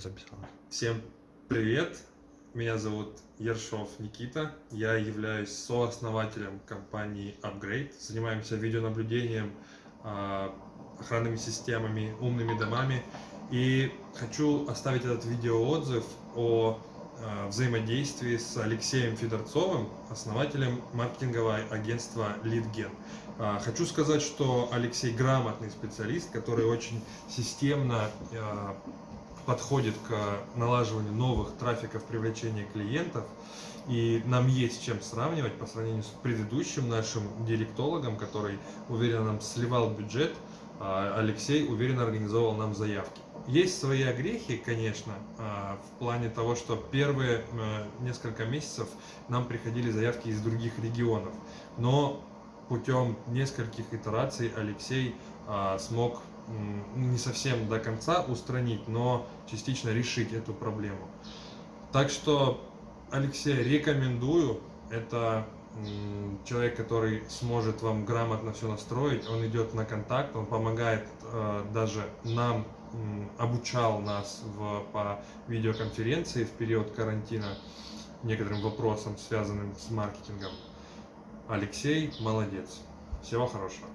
записалось. Всем привет! Меня зовут Ершов Никита. Я являюсь сооснователем компании Upgrade. Занимаемся видеонаблюдением, а, охранными системами, умными домами. И хочу оставить этот видеоотзыв о а, взаимодействии с Алексеем Федорцовым, основателем маркетингового агентства LeadGen. А, хочу сказать, что Алексей грамотный специалист, который очень системно подходит к налаживанию новых трафиков привлечения клиентов. И нам есть чем сравнивать по сравнению с предыдущим нашим директологом, который уверенно нам сливал бюджет, а Алексей уверенно организовал нам заявки. Есть свои огрехи, конечно, а, в плане того, что первые э, несколько месяцев нам приходили заявки из других регионов. Но путем нескольких итераций Алексей а, смог не совсем до конца устранить, но частично решить эту проблему. Так что, Алексей, рекомендую. Это человек, который сможет вам грамотно все настроить. Он идет на контакт, он помогает э, даже нам, обучал нас в, по видеоконференции в период карантина некоторым вопросам, связанным с маркетингом. Алексей молодец. Всего хорошего.